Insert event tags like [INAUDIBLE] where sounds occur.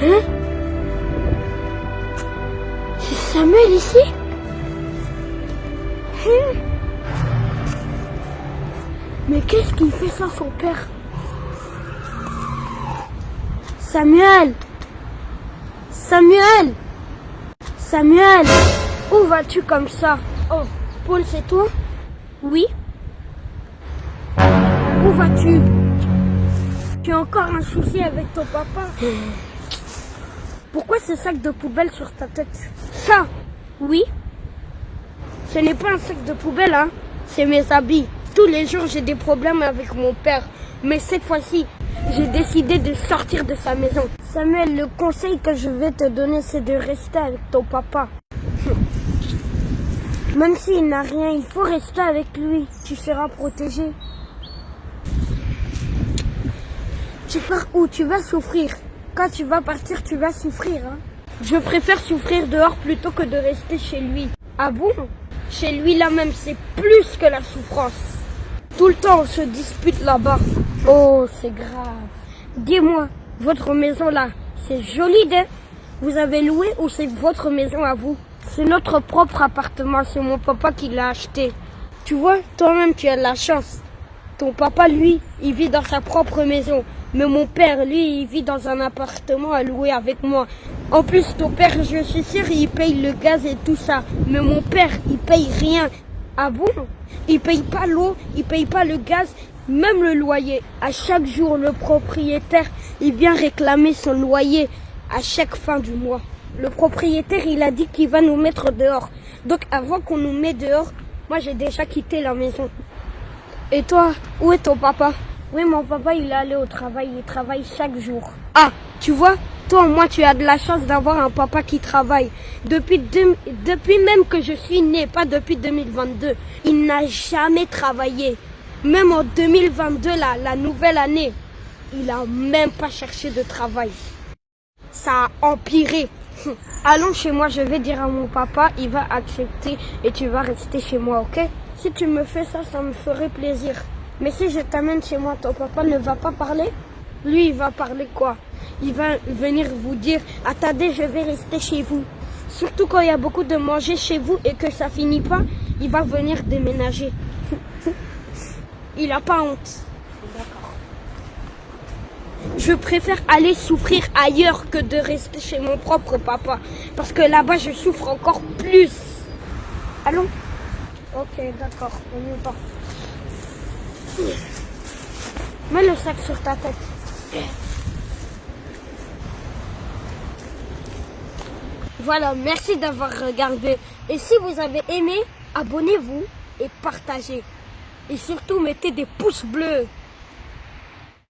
Hein C'est Samuel ici hein Mais qu'est-ce qu'il fait sans son père Samuel Samuel Samuel Où vas-tu comme ça Oh, Paul, c'est toi Oui. Où vas-tu? Tu as encore un souci avec ton papa? [LAUGHS] Pourquoi ce sac de poubelle sur ta tête Ça Oui Ce n'est pas un sac de poubelle, hein C'est mes habits. Tous les jours, j'ai des problèmes avec mon père. Mais cette fois-ci, j'ai décidé de sortir de sa maison. Samuel, le conseil que je vais te donner, c'est de rester avec ton papa. [LAUGHS] Même s'il n'a rien, il faut rester avec lui. Tu seras protégé. Tu pars où Tu vas souffrir. Quand tu vas partir, tu vas souffrir. hein. Je préfère souffrir dehors plutôt que de rester chez lui. Ah bon? Chez lui là même, c'est plus que la souffrance. Tout le temps, on se dispute là-bas. Oh, c'est grave. Dis-moi, votre maison là, c'est joli, hein? Vous avez loué ou c'est votre maison à vous? C'est notre propre appartement, c'est mon papa qui l'a acheté. Tu vois, toi-même, tu as de la chance. Ton papa, lui, il vit dans sa propre maison. Mais mon père, lui, il vit dans un appartement à louer avec moi. En plus, ton père, je suis sûr, il paye le gaz et tout ça. Mais mon père, il paye rien. Ah bon? Il paye pas l'eau, il paye pas le gaz, même le loyer. À chaque jour, le propriétaire, il vient réclamer son loyer à chaque fin du mois. Le propriétaire, il a dit qu'il va nous mettre dehors. Donc avant qu'on nous mette dehors, moi j'ai déjà quitté la maison. Et toi, où est ton papa? Oui, mon papa, il est allé au travail, il travaille chaque jour. Ah, tu vois, toi, moi, tu as de la chance d'avoir un papa qui travaille. Depuis, depuis même que je suis né, pas depuis 2022, il n'a jamais travaillé. Même en 2022, là, la nouvelle année, il a même pas cherché de travail. Ça a empiré. [LAUGHS] Allons chez moi, je vais dire à mon papa, il va accepter et tu vas rester chez moi, ok? Si tu me fais ça, ça me ferait plaisir. Mais si je t'amène chez moi, ton papa ne va pas parler? Lui, il va parler quoi? Il va venir vous dire, attendez, je vais rester chez vous. Surtout quand il y a beaucoup de manger chez vous et que ça finit pas, il va venir déménager. [LAUGHS] il a pas honte. Je préfère aller souffrir ailleurs que de rester chez mon propre papa. Parce que là-bas, je souffre encore plus. Allons Ok, d'accord, on y va. Mets le sac sur ta tête. Voilà, merci d'avoir regardé. Et si vous avez aimé, abonnez-vous et partagez. Et surtout, mettez des pouces bleus.